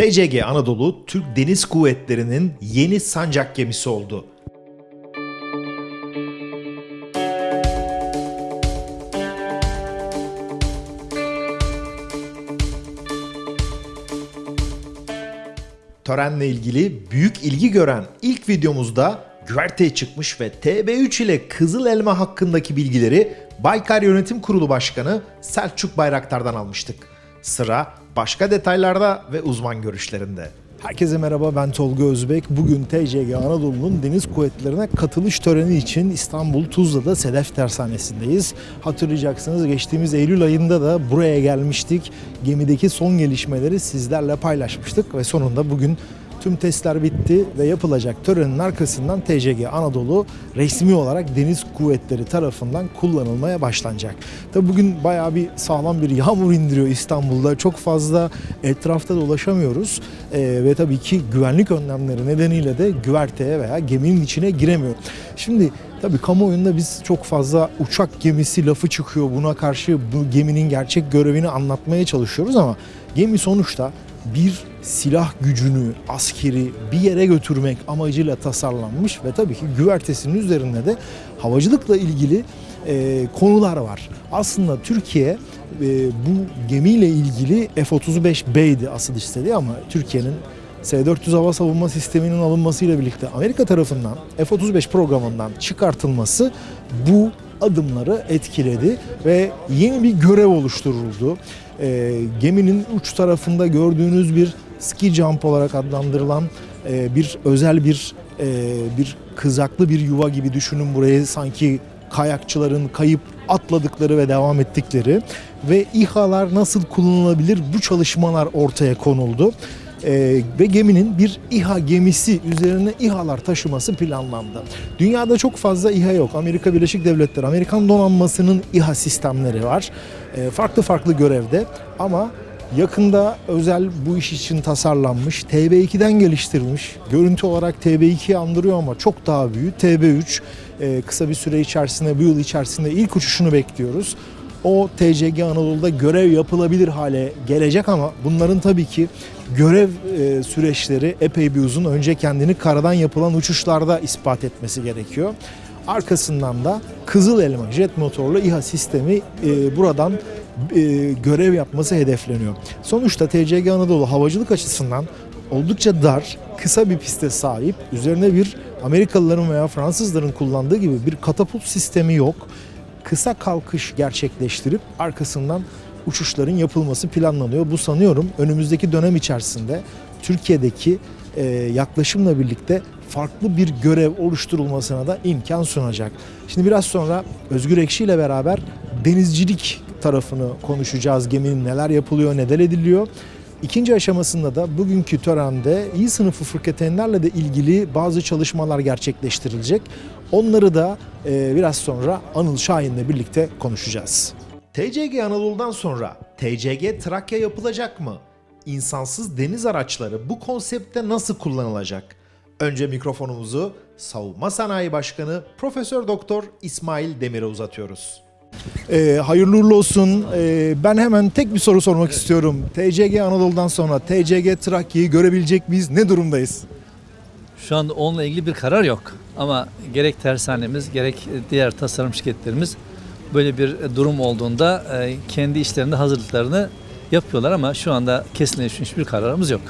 TCG Anadolu Türk Deniz Kuvvetleri'nin yeni sancak gemisi oldu. Törenle ilgili büyük ilgi gören ilk videomuzda güverteye çıkmış ve TB3 ile Kızıl Elma hakkındaki bilgileri Baykar Yönetim Kurulu Başkanı Selçuk Bayraktar'dan almıştık. Sıra başka detaylarda ve uzman görüşlerinde. Herkese merhaba ben Tolga Özbek. Bugün TCG Anadolu'nun deniz kuvvetlerine katılış töreni için İstanbul Tuzla'da Sedef Tersanesi'ndeyiz. Hatırlayacaksınız geçtiğimiz Eylül ayında da buraya gelmiştik. Gemideki son gelişmeleri sizlerle paylaşmıştık ve sonunda bugün Tüm testler bitti ve yapılacak törenin arkasından TCG Anadolu resmi olarak Deniz Kuvvetleri tarafından kullanılmaya başlanacak. Tabi bugün bayağı bir sağlam bir yağmur indiriyor İstanbul'da. Çok fazla etrafta dolaşamıyoruz ee, ve tabii ki güvenlik önlemleri nedeniyle de güverteye veya geminin içine giremiyor. Şimdi Tabii kamuoyunda biz çok fazla uçak gemisi lafı çıkıyor. Buna karşı bu geminin gerçek görevini anlatmaya çalışıyoruz ama gemi sonuçta bir silah gücünü, askeri bir yere götürmek amacıyla tasarlanmış ve tabii ki güvertesinin üzerinde de havacılıkla ilgili e, konular var. Aslında Türkiye e, bu gemiyle ilgili F-35B'ydi asıl istediği ama Türkiye'nin S-400 hava savunma sisteminin alınmasıyla birlikte Amerika tarafından F-35 programından çıkartılması bu adımları etkiledi ve yeni bir görev oluşturuldu. E, geminin uç tarafında gördüğünüz bir ski jump olarak adlandırılan e, bir özel bir e, bir kızaklı bir yuva gibi düşünün burayı sanki kayakçıların kayıp atladıkları ve devam ettikleri ve İHA'lar nasıl kullanılabilir bu çalışmalar ortaya konuldu. Ee, ve geminin bir İHA gemisi üzerine İHA'lar taşıması planlandı. Dünyada çok fazla İHA yok. Amerika Birleşik Devletleri, Amerikan donanmasının İHA sistemleri var. Ee, farklı farklı görevde ama Yakında özel bu iş için tasarlanmış, TB2'den geliştirilmiş. Görüntü olarak TB2'yi andırıyor ama çok daha büyük. TB3 e, kısa bir süre içerisinde, bu yıl içerisinde ilk uçuşunu bekliyoruz. O TCG Anadolu'da görev yapılabilir hale gelecek ama bunların tabii ki görev e, süreçleri epey bir uzun. Önce kendini karadan yapılan uçuşlarda ispat etmesi gerekiyor. Arkasından da Kızıl Elma jet motorlu İHA sistemi e, buradan e, görev yapması hedefleniyor. Sonuçta TCG Anadolu havacılık açısından oldukça dar, kısa bir piste sahip. Üzerine bir Amerikalıların veya Fransızların kullandığı gibi bir katapult sistemi yok. Kısa kalkış gerçekleştirip arkasından uçuşların yapılması planlanıyor. Bu sanıyorum önümüzdeki dönem içerisinde Türkiye'deki e, yaklaşımla birlikte farklı bir görev oluşturulmasına da imkan sunacak. Şimdi biraz sonra Özgür Ekşi ile beraber denizcilik tarafını konuşacağız. Geminin neler yapılıyor, neler ediliyor. İkinci aşamasında da bugünkü törende iyi sınıfı fırkateynlerle de ilgili bazı çalışmalar gerçekleştirilecek. Onları da e, biraz sonra Anıl Şahin'le birlikte konuşacağız. TCG Anadolu'dan sonra TCG Trakya yapılacak mı? İnsansız deniz araçları bu konsepte nasıl kullanılacak? Önce mikrofonumuzu Savunma Sanayi Başkanı Profesör Doktor İsmail Demir'e uzatıyoruz. Ee, hayırlı uğurlu olsun. Ee, ben hemen tek bir soru sormak istiyorum. TCG Anadolu'dan sonra TCG Trakya'yı görebilecek miyiz? Ne durumdayız? Şu anda onunla ilgili bir karar yok. Ama gerek tersanemiz gerek diğer tasarım şirketlerimiz böyle bir durum olduğunda e, kendi işlerinde hazırlıklarını yapıyorlar ama şu anda kesinleşmiş bir kararımız yok.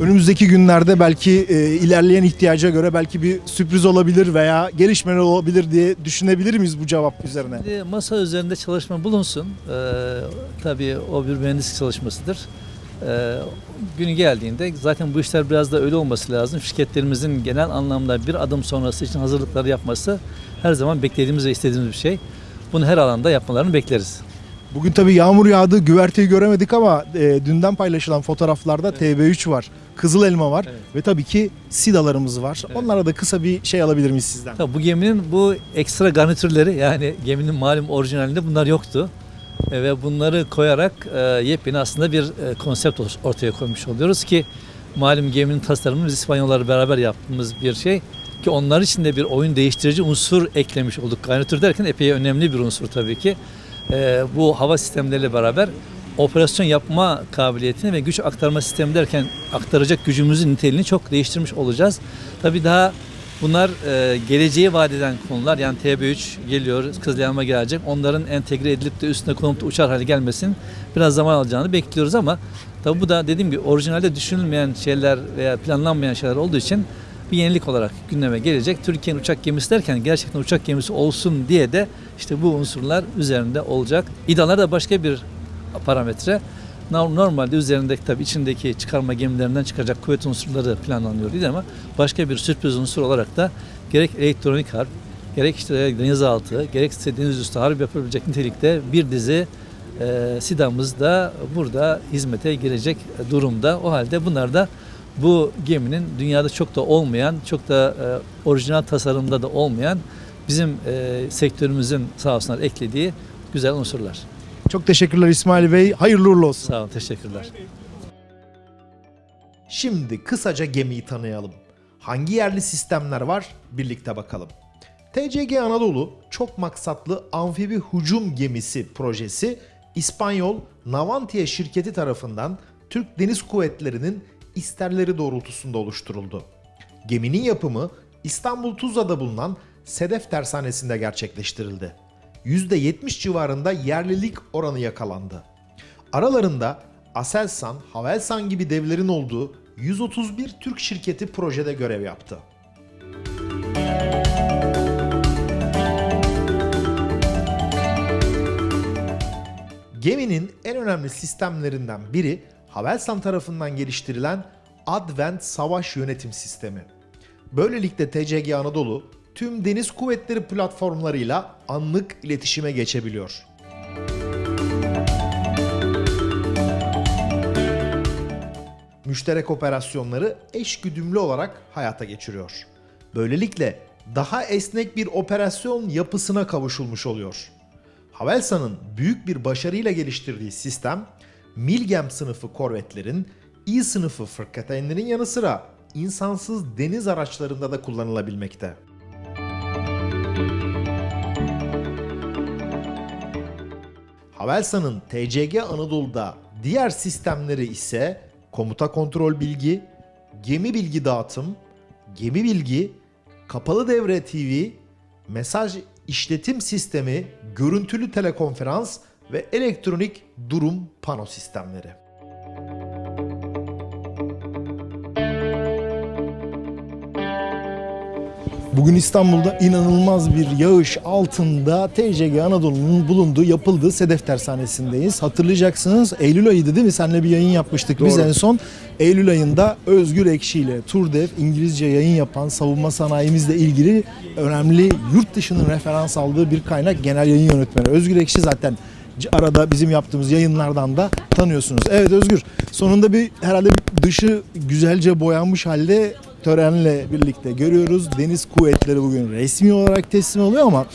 Önümüzdeki günlerde belki e, ilerleyen ihtiyaca göre belki bir sürpriz olabilir veya gelişmeler olabilir diye düşünebilir miyiz bu cevap üzerine? Şimdi masa üzerinde çalışma bulunsun. Ee, tabii o bir mühendislik çalışmasıdır. Ee, günü geldiğinde zaten bu işler biraz da öyle olması lazım. Şirketlerimizin genel anlamda bir adım sonrası için hazırlıkları yapması her zaman beklediğimiz ve istediğimiz bir şey. Bunu her alanda yapmalarını bekleriz. Bugün tabii yağmur yağdı, güverteyi göremedik ama e, dünden paylaşılan fotoğraflarda TB3 var, Kızıl Elma var Evet. ve tabii ki SİDA'larımız var. Evet. Onlara da kısa bir şey alabilir miyiz sizden? Tabii bu geminin bu ekstra garnitürleri yani geminin malum orijinalinde bunlar yoktu. E, ve bunları koyarak e, yepyeni aslında bir e, konsept or- ortaya koymuş oluyoruz ki malum geminin tasarımını biz İspanyollarla beraber yaptığımız bir şey ki onlar için de bir oyun değiştirici unsur eklemiş olduk. Garnitür derken epey önemli bir unsur tabii ki. E, bu hava sistemleriyle beraber operasyon yapma kabiliyetini ve güç aktarma sistemi derken aktaracak gücümüzün niteliğini çok değiştirmiş olacağız. Tabii daha bunlar e, geleceğe vaat eden konular. Yani TB3 geliyor, Kızılyanma gelecek. Onların entegre edilip de üstüne konup da uçar hale gelmesin biraz zaman alacağını bekliyoruz ama tabii bu da dediğim gibi orijinalde düşünülmeyen şeyler veya planlanmayan şeyler olduğu için bir yenilik olarak gündeme gelecek. Türkiye'nin uçak gemisi derken gerçekten uçak gemisi olsun diye de işte bu unsurlar üzerinde olacak. İDA'lar da başka bir parametre. No- Normalde üzerindeki tabii içindeki çıkarma gemilerinden çıkacak kuvvet unsurları planlanıyor değil ama başka bir sürpriz unsur olarak da gerek elektronik harp, gerek işte denizaltı, gerekse deniz üstü harp yapabilecek nitelikte bir dizi e, SİDA'mız da burada hizmete girecek durumda. O halde bunlar da bu geminin dünyada çok da olmayan, çok da e, orijinal tasarımda da olmayan bizim e, sektörümüzün sağ olsunlar eklediği güzel unsurlar. Çok teşekkürler İsmail Bey. Hayırlı uğurlu olsun. Sağ olun, teşekkürler. Şimdi kısaca gemiyi tanıyalım. Hangi yerli sistemler var? Birlikte bakalım. TCG Anadolu çok maksatlı amfibi hücum gemisi projesi İspanyol Navantia şirketi tarafından Türk Deniz Kuvvetleri'nin isterleri doğrultusunda oluşturuldu. Geminin yapımı İstanbul Tuzla'da bulunan Sedef Tersanesi'nde gerçekleştirildi. %70 civarında yerlilik oranı yakalandı. Aralarında Aselsan, Havelsan gibi devlerin olduğu 131 Türk şirketi projede görev yaptı. Geminin en önemli sistemlerinden biri Havelsan tarafından geliştirilen Advent Savaş Yönetim Sistemi. Böylelikle TCG Anadolu tüm deniz kuvvetleri platformlarıyla anlık iletişime geçebiliyor. müşterek operasyonları eş güdümlü olarak hayata geçiriyor. Böylelikle daha esnek bir operasyon yapısına kavuşulmuş oluyor. Havelsan'ın büyük bir başarıyla geliştirdiği sistem, Milgem sınıfı korvetlerin, İ sınıfı fırkateynlerin yanı sıra insansız deniz araçlarında da kullanılabilmekte. Havelsan'ın TCG Anadolu'da diğer sistemleri ise komuta kontrol bilgi, gemi bilgi dağıtım, gemi bilgi, kapalı devre TV, mesaj işletim sistemi, görüntülü telekonferans ve elektronik durum pano sistemleri. Bugün İstanbul'da inanılmaz bir yağış altında TCG Anadolu'nun bulunduğu, yapıldığı Sedef Tersanesi'ndeyiz. Hatırlayacaksınız Eylül ayıydı değil mi? Seninle bir yayın yapmıştık biz Doğru. en son. Eylül ayında Özgür Ekşi ile Turdev İngilizce yayın yapan savunma sanayimizle ilgili önemli yurt dışının referans aldığı bir kaynak genel yayın yönetmeni. Özgür Ekşi zaten arada bizim yaptığımız yayınlardan da tanıyorsunuz. Evet Özgür sonunda bir herhalde bir dışı güzelce boyanmış halde törenle birlikte görüyoruz. Deniz kuvvetleri bugün resmi olarak teslim oluyor ama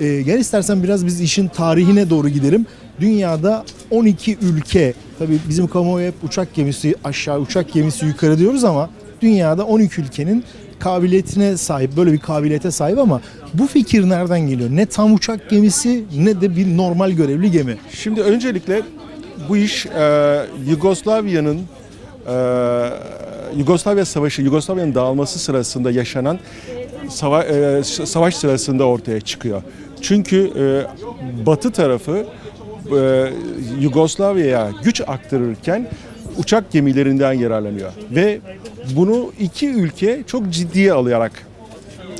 e, gel istersen biraz biz işin tarihine doğru gidelim. Dünyada 12 ülke, tabii bizim kamuoyu hep uçak gemisi aşağı, uçak gemisi yukarı diyoruz ama dünyada 12 ülkenin kabiliyetine sahip, böyle bir kabiliyete sahip ama bu fikir nereden geliyor? Ne tam uçak gemisi ne de bir normal görevli gemi. Şimdi öncelikle bu iş e, Yugoslavya'nın e, Yugoslavya Savaşı, Yugoslavya'nın dağılması sırasında yaşanan sava, e, savaş sırasında ortaya çıkıyor. Çünkü e, Batı tarafı e, Yugoslavya'ya güç aktarırken uçak gemilerinden yararlanıyor ve bunu iki ülke çok ciddiye alarak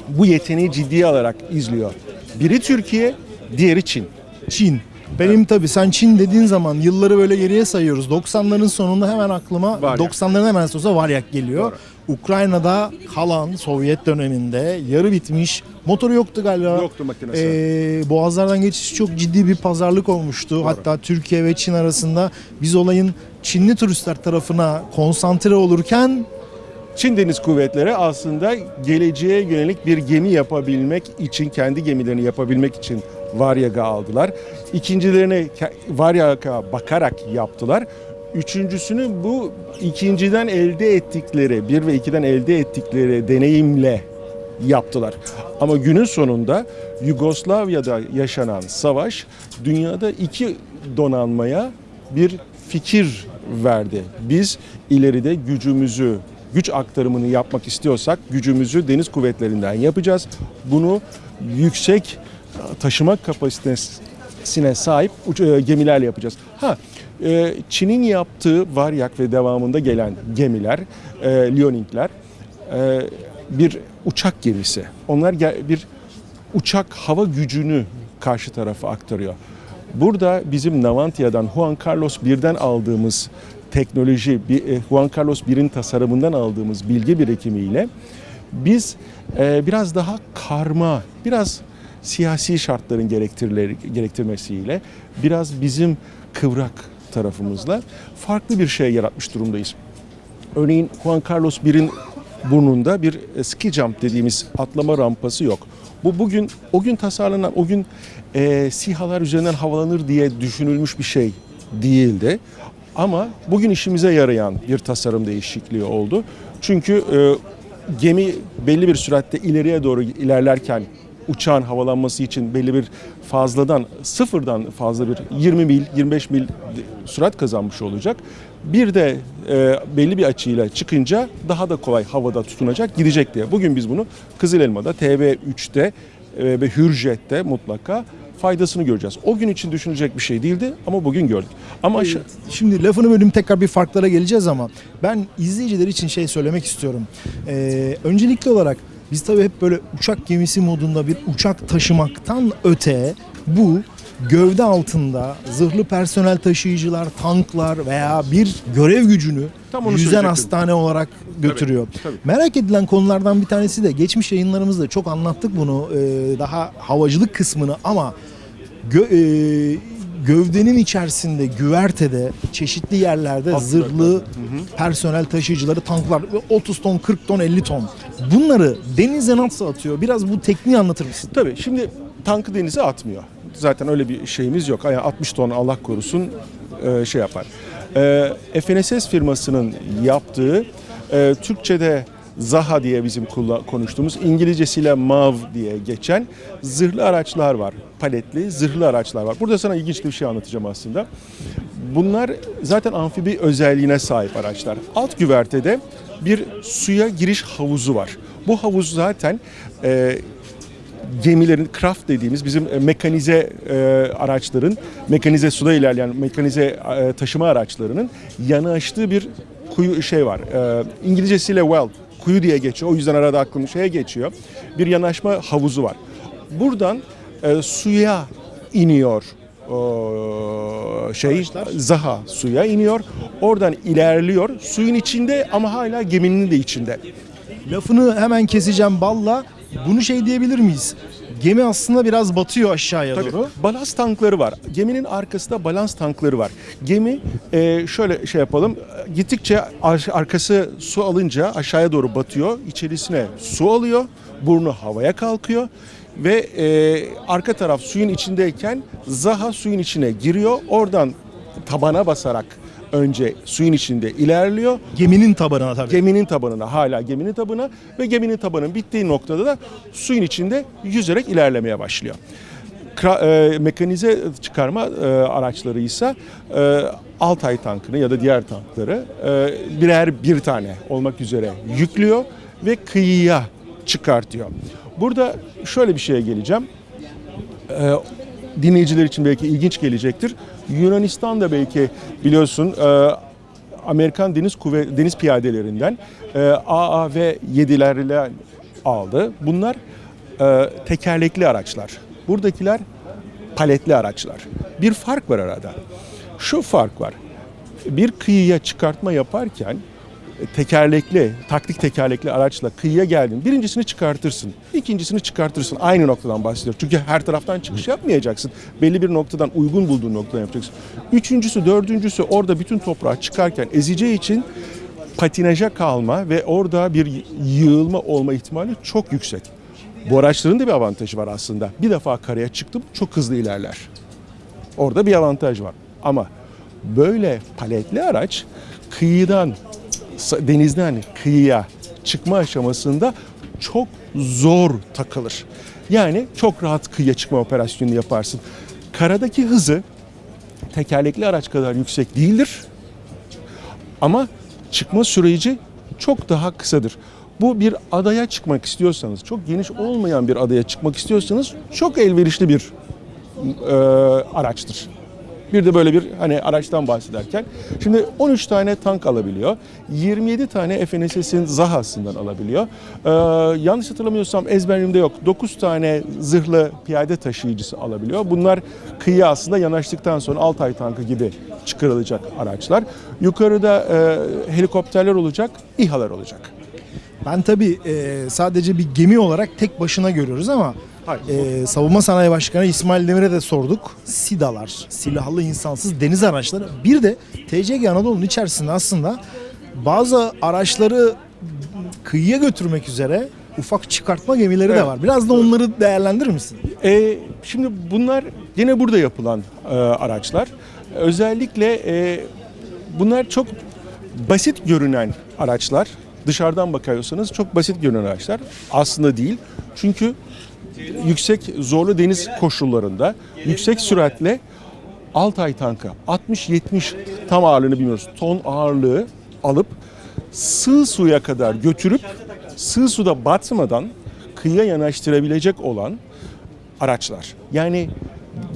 bu yeteneği ciddiye alarak izliyor. Biri Türkiye, diğeri Çin. Çin. Benim tabii sen Çin dediğin zaman yılları böyle geriye sayıyoruz. 90'ların sonunda hemen aklıma Varyak. 90'ların hemen sonrasında Varyak geliyor. Ukrayna'da kalan Sovyet döneminde yarı bitmiş motoru yoktu galiba. Yoktu makinesi. Ee, boğazlardan geçiş çok ciddi bir pazarlık olmuştu. Hatta Türkiye ve Çin arasında biz olayın Çinli turistler tarafına konsantre olurken Çin Deniz Kuvvetleri aslında geleceğe yönelik bir gemi yapabilmek için, kendi gemilerini yapabilmek için Varyag'ı aldılar. İkincilerini Varyag'a bakarak yaptılar. Üçüncüsünü bu ikinciden elde ettikleri, bir ve ikiden elde ettikleri deneyimle yaptılar. Ama günün sonunda Yugoslavya'da yaşanan savaş dünyada iki donanmaya bir fikir verdi. Biz ileride gücümüzü, güç aktarımını yapmak istiyorsak gücümüzü deniz kuvvetlerinden yapacağız. Bunu yüksek taşıma kapasitesine sahip e, gemilerle yapacağız. Ha, e, Çin'in yaptığı Varyak ve devamında gelen gemiler, e, Liaoning'ler e, bir uçak gemisi. Onlar bir uçak hava gücünü karşı tarafa aktarıyor. Burada bizim Navantia'dan Juan Carlos 1'den aldığımız teknoloji, Juan Carlos 1'in tasarımından aldığımız bilgi birikimiyle biz biraz daha karma, biraz siyasi şartların gerektirmesiyle, biraz bizim kıvrak tarafımızla farklı bir şey yaratmış durumdayız. Örneğin Juan Carlos 1'in burnunda bir e, ski jump dediğimiz atlama rampası yok. Bu bugün o gün tasarlanan, o gün e, SİHA'lar üzerinden havalanır diye düşünülmüş bir şey değildi. Ama bugün işimize yarayan bir tasarım değişikliği oldu. Çünkü e, gemi belli bir süratte ileriye doğru ilerlerken uçağın havalanması için belli bir fazladan sıfırdan fazla bir 20 mil 25 mil sürat kazanmış olacak. Bir de e, belli bir açıyla çıkınca daha da kolay havada tutunacak gidecek diye. Bugün biz bunu Kızıl Elma'da TV3'te e, ve Hürjet'te mutlaka faydasını göreceğiz. O gün için düşünecek bir şey değildi ama bugün gördük. Ama aşa- Şimdi lafını bölüm tekrar bir farklara geleceğiz ama ben izleyiciler için şey söylemek istiyorum. Ee, öncelikli olarak biz tabii hep böyle uçak gemisi modunda bir uçak taşımaktan öte bu gövde altında zırhlı personel taşıyıcılar, tanklar veya bir görev gücünü Tam onu yüzen hastane olarak götürüyor. tabii. Merak edilen konulardan bir tanesi de geçmiş yayınlarımızda çok anlattık bunu e, daha havacılık kısmını ama gö- e, gövdenin içerisinde güvertede çeşitli yerlerde zırhlı personel taşıyıcıları tanklar 30 ton 40 ton 50 ton bunları denize nasıl atıyor biraz bu tekniği anlatır mısın? Tabii şimdi tankı denize atmıyor. Zaten öyle bir şeyimiz yok. Yani 60 ton Allah korusun e, şey yapar. E, FNSS firmasının yaptığı e, Türkçe'de Zaha diye bizim konuştuğumuz İngilizcesiyle MAV diye geçen zırhlı araçlar var. Paletli zırhlı araçlar var. Burada sana ilginç bir şey anlatacağım aslında. Bunlar zaten amfibi özelliğine sahip araçlar. Alt güvertede bir suya giriş havuzu var. Bu havuz zaten e, gemilerin craft dediğimiz bizim e, mekanize e, araçların, mekanize suda ilerleyen mekanize e, taşıma araçlarının yanaştığı bir kuyu şey var. E, İngilizcesiyle well, kuyu diye geçiyor. O yüzden arada aklım şeye geçiyor. Bir yanaşma havuzu var. Buradan e, suya iniyor o şey Zaha suya iniyor. Oradan ilerliyor. Suyun içinde ama hala geminin de içinde. Lafını hemen keseceğim balla bunu şey diyebilir miyiz? Gemi aslında biraz batıyor aşağıya Tabii. doğru. Balans tankları var. Geminin arkasında balans tankları var. Gemi e, şöyle şey yapalım. Gittikçe ar- arkası su alınca aşağıya doğru batıyor. İçerisine su alıyor. Burnu havaya kalkıyor. Ve e, arka taraf suyun içindeyken Zaha suyun içine giriyor. Oradan tabana basarak önce suyun içinde ilerliyor. Geminin tabanına tabii. Geminin tabanına hala geminin tabanına ve geminin tabanının bittiği noktada da suyun içinde yüzerek ilerlemeye başlıyor. Kra- e, mekanize çıkarma e, araçları ise e, Altay tankını ya da diğer tankları e, birer bir tane olmak üzere yüklüyor ve kıyıya çıkartıyor. Burada şöyle bir şeye geleceğim. E, dinleyiciler için belki ilginç gelecektir. Yunanistan'da belki biliyorsun e, Amerikan Deniz Kuvvet Deniz Piyadelerinden e, AAV 7'lerle aldı. Bunlar e, tekerlekli araçlar. Buradakiler paletli araçlar. Bir fark var arada. Şu fark var. Bir kıyıya çıkartma yaparken tekerlekli, taktik tekerlekli araçla kıyıya geldin. Birincisini çıkartırsın, ikincisini çıkartırsın. Aynı noktadan bahsediyor. Çünkü her taraftan çıkış yapmayacaksın. Belli bir noktadan uygun bulduğun noktadan yapacaksın. Üçüncüsü, dördüncüsü orada bütün toprağı çıkarken ezeceği için patinaja kalma ve orada bir yığılma olma ihtimali çok yüksek. Bu araçların da bir avantajı var aslında. Bir defa karaya çıktım çok hızlı ilerler. Orada bir avantaj var. Ama böyle paletli araç kıyıdan denizden kıyıya çıkma aşamasında çok zor takılır. Yani çok rahat kıyıya çıkma operasyonu yaparsın. Karadaki hızı tekerlekli araç kadar yüksek değildir. Ama çıkma süreci çok daha kısadır. Bu bir adaya çıkmak istiyorsanız, çok geniş olmayan bir adaya çıkmak istiyorsanız çok elverişli bir e, araçtır. Bir de böyle bir hani araçtan bahsederken şimdi 13 tane tank alabiliyor. 27 tane FNSS'in Zaha'sından alabiliyor. Ee, yanlış hatırlamıyorsam ezberimde yok. 9 tane zırhlı piyade taşıyıcısı alabiliyor. Bunlar kıyıya aslında yanaştıktan sonra Altay tankı gibi çıkarılacak araçlar. Yukarıda e, helikopterler olacak, İHA'lar olacak. Ben tabii e, sadece bir gemi olarak tek başına görüyoruz ama e, Savunma Sanayi Başkanı İsmail Demir'e de sorduk. SİDA'lar, silahlı insansız deniz araçları. Bir de TCG Anadolu'nun içerisinde aslında bazı araçları kıyıya götürmek üzere ufak çıkartma gemileri de Evet. var. Biraz da onları değerlendirir misin? E, şimdi bunlar yine burada yapılan e, araçlar. Özellikle e, bunlar çok basit görünen araçlar. Dışarıdan bakıyorsanız çok basit görünen araçlar. Aslında değil. Çünkü yüksek zorlu deniz koşullarında yüksek süratle Altay tankı 60-70 tam ağırlığını bilmiyoruz ton ağırlığı alıp sığ suya kadar götürüp sığ suda batmadan kıyıya yanaştırabilecek olan araçlar. Yani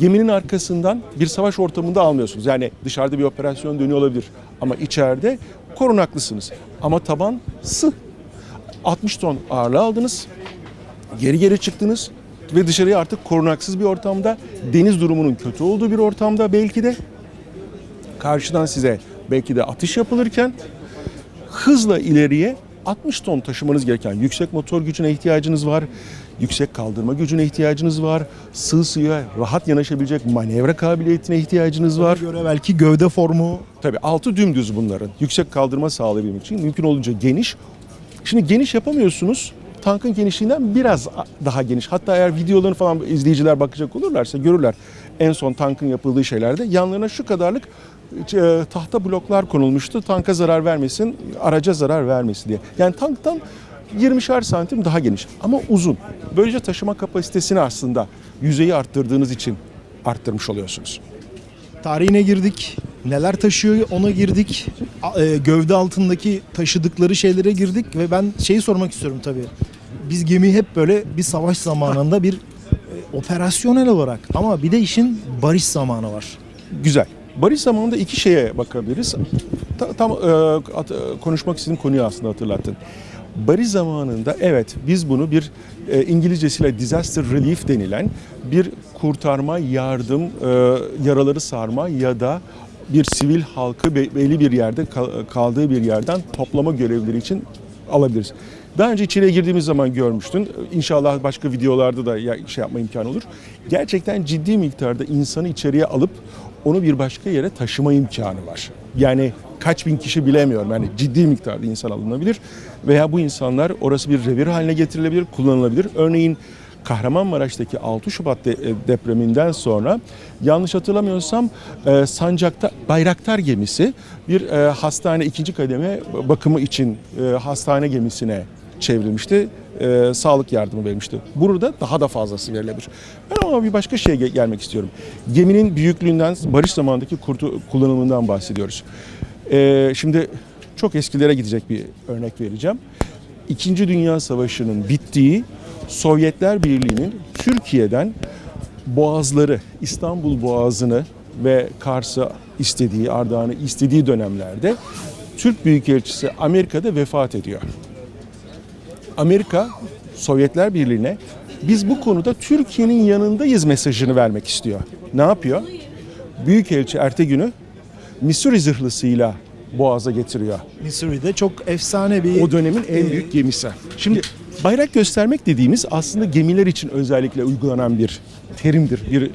geminin arkasından bir savaş ortamında almıyorsunuz. Yani dışarıda bir operasyon dönüyor olabilir ama içeride korunaklısınız. Ama taban sığ. 60 ton ağırlığı aldınız. Geri geri çıktınız ve dışarıya artık korunaksız bir ortamda, deniz durumunun kötü olduğu bir ortamda belki de karşıdan size belki de atış yapılırken hızla ileriye 60 ton taşımanız gereken yüksek motor gücüne ihtiyacınız var. Yüksek kaldırma gücüne ihtiyacınız var. Sığ suya rahat yanaşabilecek manevra kabiliyetine ihtiyacınız var. Göre belki gövde formu Tabii altı dümdüz bunların. Yüksek kaldırma sağlayabilmek için mümkün olunca geniş. Şimdi geniş yapamıyorsunuz. Tankın genişliğinden biraz daha geniş. Hatta eğer videolarını falan izleyiciler bakacak olurlarsa görürler. En son tankın yapıldığı şeylerde yanlarına şu kadarlık e, tahta bloklar konulmuştu. Tanka zarar vermesin, araca zarar vermesin diye. Yani tanktan 20'şer santim daha geniş ama uzun. Böylece taşıma kapasitesini aslında yüzeyi arttırdığınız için arttırmış oluyorsunuz. tarihine girdik. Neler taşıyor ona girdik. E, Gövde altındaki taşıdıkları şeylere girdik ve ben şeyi sormak istiyorum tabii. Biz gemi hep böyle bir savaş zamanında bir e, operasyonel olarak ama bir de işin barış zamanı var. Güzel. Barış zamanında iki şeye bakabiliriz. Ta- tam e, at- e, konuşmak istediğim konuyu aslında hatırlattın. Barış zamanında evet biz bunu bir e, İngilizcesiyle disaster relief denilen bir kurtarma, yardım, e, yaraları sarma ya da bir sivil halkı be- belli bir yerde kal- kaldığı bir yerden toplama görevleri için alabiliriz. Daha önce içeriye girdiğimiz zaman görmüştün. İnşallah başka videolarda da şey yapma imkanı olur. Gerçekten ciddi miktarda insanı içeriye alıp onu bir başka yere taşıma imkanı var. Yani kaç bin kişi bilemiyorum. Yani ciddi miktarda insan alınabilir veya bu insanlar orası bir revir haline getirilebilir, kullanılabilir. Örneğin Kahramanmaraş'taki 6 Şubat e, depreminden sonra yanlış hatırlamıyorsam e, Sancak'ta Bayraktar gemisi bir e, hastane ikinci kademe bakımı için hastane gemisine çevrilmişti. E, sağlık yardımı verilmişti. Burada daha da fazlası verilebilir. Ben ama bir başka şeye ge- gelmek istiyorum. Geminin büyüklüğünden, barış zamanındaki kurtu, kullanımından bahsediyoruz. E, şimdi çok eskilere gidecek bir örnek vereceğim. İkinci Dünya Savaşı'nın bittiği Sovyetler Birliği'nin Türkiye'den boğazları, İstanbul Boğazı'nı ve Kars'ı istediği, Ardahan'ı istediği dönemlerde Türk Büyükelçisi Amerika'da vefat ediyor. Amerika Sovyetler Birliği'ne biz bu konuda Türkiye'nin yanındayız mesajını vermek istiyor. Ne yapıyor? Büyükelçi ertegünü Missouri zırhlısıyla Boğaz'a getiriyor. Missouri'de çok efsane bir O dönemin en büyük gemisi. Şimdi bayrak göstermek dediğimiz aslında gemiler için özellikle uygulanan bir terimdir, bir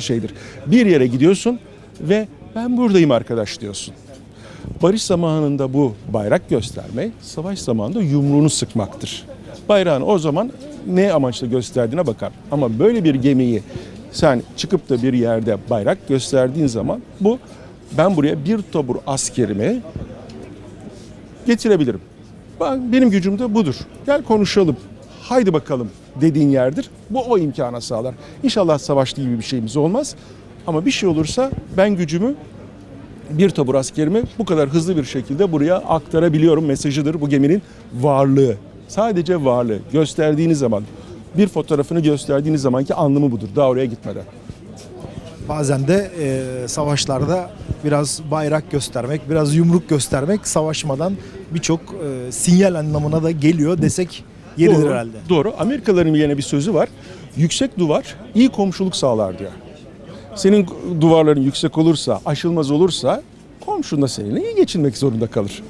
şeydir. Bir yere gidiyorsun ve ben buradayım arkadaş diyorsun. Barış zamanında bu bayrak gösterme, savaş zamanında yumruğunu sıkmaktır. Bayrağını o zaman ne amaçla gösterdiğine bakar. Ama böyle bir gemiyi sen çıkıp da bir yerde bayrak gösterdiğin zaman bu ben buraya bir tabur askerimi getirebilirim. Ben, benim gücüm de budur. Gel konuşalım. Haydi bakalım dediğin yerdir. Bu o imkana sağlar. İnşallah savaşlı gibi bir şeyimiz olmaz. Ama bir şey olursa ben gücümü bir tabur askerimi bu kadar hızlı bir şekilde buraya aktarabiliyorum mesajıdır bu geminin varlığı. Sadece varlığı gösterdiğiniz zaman bir fotoğrafını gösterdiğiniz zamanki anlamı budur daha oraya gitmeden. Bazen de e, savaşlarda biraz bayrak göstermek, biraz yumruk göstermek savaşmadan birçok e, sinyal anlamına da geliyor desek yeridir Doğru, herhalde. Doğru. Amerikalıların yine bir sözü var. Yüksek duvar iyi komşuluk sağlar diyor. Senin duvarların yüksek olursa, aşılmaz olursa komşun da seninle iyi geçinmek zorunda kalır.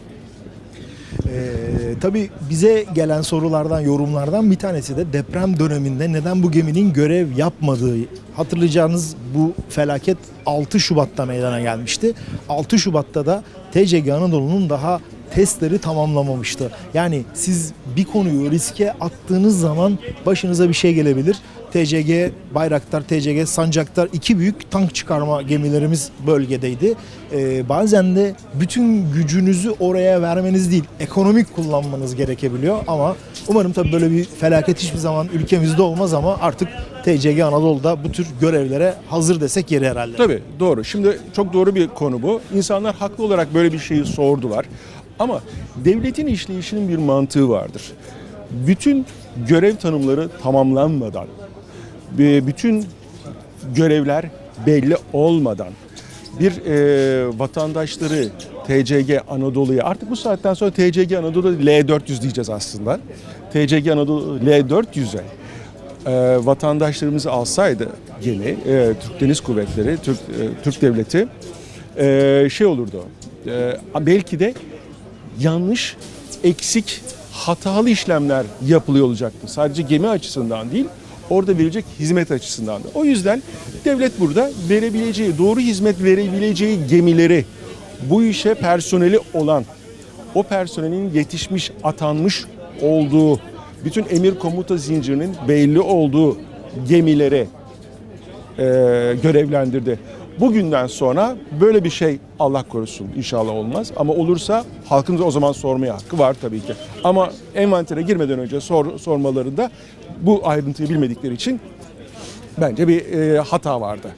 Ee, tabii bize gelen sorulardan, yorumlardan bir tanesi de deprem döneminde neden bu geminin görev yapmadığı. Hatırlayacağınız bu felaket 6 Şubat'ta meydana gelmişti. 6 Şubat'ta da TCG Anadolu'nun daha testleri tamamlamamıştı. Yani siz bir konuyu riske attığınız zaman başınıza bir şey gelebilir. TCG Bayraktar, TCG Sancaktar iki büyük tank çıkarma gemilerimiz bölgedeydi. Ee, bazen de bütün gücünüzü oraya vermeniz değil, ekonomik kullanmanız gerekebiliyor ama umarım tabii böyle bir felaket hiçbir zaman ülkemizde olmaz ama artık TCG Anadolu'da bu tür görevlere hazır desek yeri herhalde. Tabii doğru. Şimdi çok doğru bir konu bu. İnsanlar haklı olarak böyle bir şeyi sordular. Ama devletin işleyişinin bir mantığı vardır. Bütün görev tanımları tamamlanmadan, bütün görevler belli olmadan bir e, vatandaşları TCG Anadolu'ya artık bu saatten sonra TCG Anadolu L400 diyeceğiz aslında. TCG Anadolu L400'e e, vatandaşlarımızı alsaydı gemi, e, Türk Deniz Kuvvetleri, Türk, e, Türk Devleti e, şey olurdu. E, belki de yanlış, eksik, hatalı işlemler yapılıyor olacaktı. Sadece gemi açısından değil, orada verilecek hizmet açısından da. O yüzden devlet burada verebileceği, doğru hizmet verebileceği gemileri, bu işe personeli olan, o personelin yetişmiş, atanmış olduğu, bütün emir komuta zincirinin belli olduğu gemilere e, görevlendirdi. Bugünden sonra böyle bir şey Allah korusun inşallah olmaz. Ama olursa halkın da o zaman sormaya hakkı var tabii ki. Ama envantere girmeden önce sor, sormalarında bu ayrıntıyı bilmedikleri için bence bir e, hata vardı.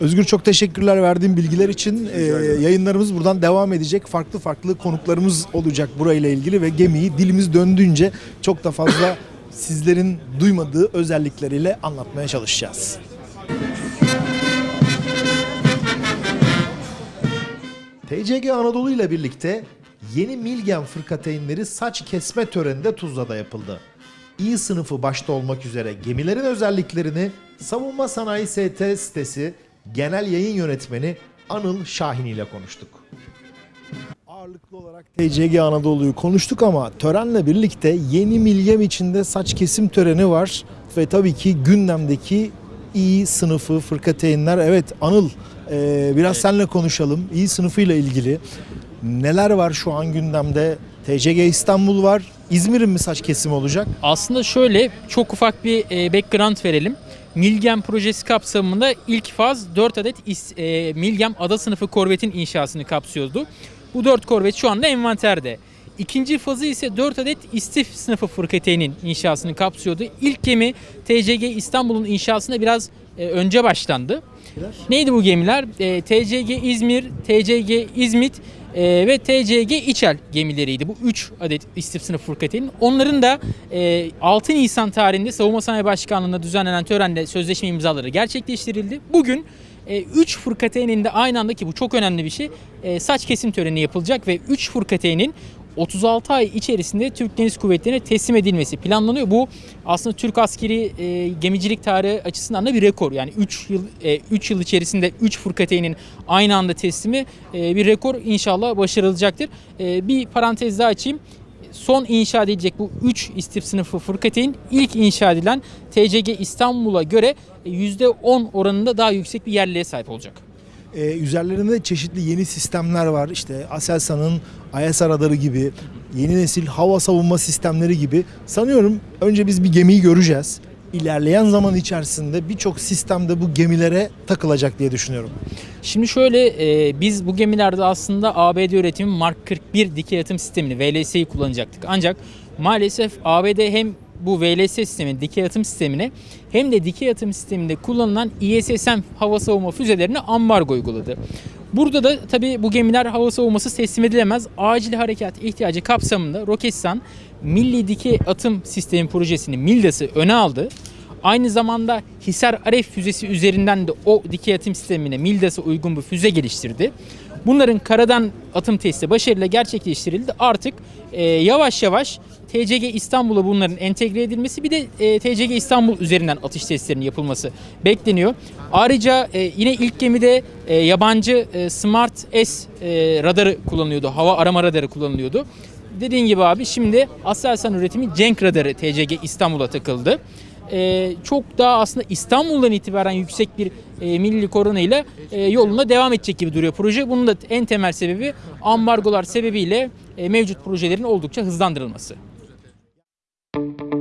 Özgür çok teşekkürler verdiğin bilgiler için. Ee, yayınlarımız buradan devam edecek. Farklı farklı konuklarımız olacak burayla ilgili ve gemiyi dilimiz döndüğünce çok da fazla sizlerin duymadığı özellikleriyle anlatmaya çalışacağız. TCG Anadolu ile birlikte yeni Milgen fırkateynleri saç kesme töreninde Tuzla'da yapıldı. İ sınıfı başta olmak üzere gemilerin özelliklerini Savunma Sanayi ST sitesi Genel Yayın Yönetmeni Anıl Şahin ile konuştuk. Ağırlıklı olarak TCG Anadolu'yu konuştuk ama törenle birlikte yeni Milgem içinde saç kesim töreni var. Ve tabii ki gündemdeki İ sınıfı fırkateynler. Evet Anıl e, biraz seninle konuşalım. İ sınıfıyla ilgili neler var şu an gündemde? TCG İstanbul var. İzmir'in mi saç kesimi olacak? Aslında şöyle çok ufak bir e, background verelim. Milgem projesi kapsamında ilk faz 4 adet e, Milgem ada sınıfı korvetin inşasını kapsıyordu. Bu 4 korvet şu anda envanterde. İkinci fazı ise 4 adet istif sınıfı fırkateyninin inşasını kapsıyordu. İlk gemi TCG İstanbul'un inşasına biraz e, önce başlandı. Neydi bu gemiler? E, TCG İzmir, TCG İzmit e, ve TCG İçel gemileriydi. Bu 3 adet istif sınıf fırkateyn. Onların da e, 6 Nisan tarihinde Savunma Sanayi Başkanlığı'nda düzenlenen törende sözleşme imzaları gerçekleştirildi. Bugün 3 fırkateynin de aynı anda ki bu çok önemli bir şey saç kesim töreni yapılacak ve 3 fırkateynin 36 ay içerisinde Türk Deniz Kuvvetleri'ne teslim edilmesi planlanıyor. Bu aslında Türk askeri e, gemicilik tarihi açısından da bir rekor. Yani 3 yıl 3 yıl içerisinde 3 fırkateynin aynı anda teslimi e, bir rekor inşallah başarılacaktır. E, bir parantez daha açayım. Son inşa edilecek bu 3 istif sınıfı fırkateyn ilk inşa edilen TCG İstanbul'a göre e, %10 oranında daha yüksek bir yerliliğe sahip olacak. Ee, üzerlerinde çeşitli yeni sistemler var. İşte Aselsan'ın IS radarı gibi, yeni nesil hava savunma sistemleri gibi. Sanıyorum önce biz bir gemiyi göreceğiz. İlerleyen zaman içerisinde birçok sistem de bu gemilere takılacak diye düşünüyorum. Şimdi şöyle e, biz bu gemilerde aslında ABD üretimi Mark 41 dikey atım sistemini VLS'yi kullanacaktık. Ancak maalesef ABD hem bu VLS sistemi, dikey atım sistemine hem de dikey atım sisteminde kullanılan ISSM hava savunma füzelerine ambargo uyguladı. Burada da tabii bu gemiler hava savunması teslim edilemez. Acil harekat ihtiyacı kapsamında Roketsan Milli Dikey Atım Sistemi projesini MILDAS'ı öne aldı. Aynı zamanda Hisar Aref füzesi üzerinden de o dikey atım sistemine MILDAS'a uygun bir füze geliştirdi. Bunların karadan atım testi başarıyla gerçekleştirildi. Artık e, yavaş yavaş TCG İstanbul'a bunların entegre edilmesi bir de e, TCG İstanbul üzerinden atış testlerinin yapılması bekleniyor. Ayrıca e, yine ilk gemide e, yabancı e, Smart S e, radarı kullanılıyordu. Hava arama radarı kullanılıyordu. Dediğin gibi abi şimdi Aselsan üretimi Cenk radarı TCG İstanbul'a takıldı. E, çok daha aslında İstanbul'dan itibaren yüksek bir e, milli korona e, yoluna devam edecek gibi duruyor proje. Bunun da en temel sebebi ambargolar sebebiyle e, mevcut projelerin oldukça hızlandırılması. Thank you.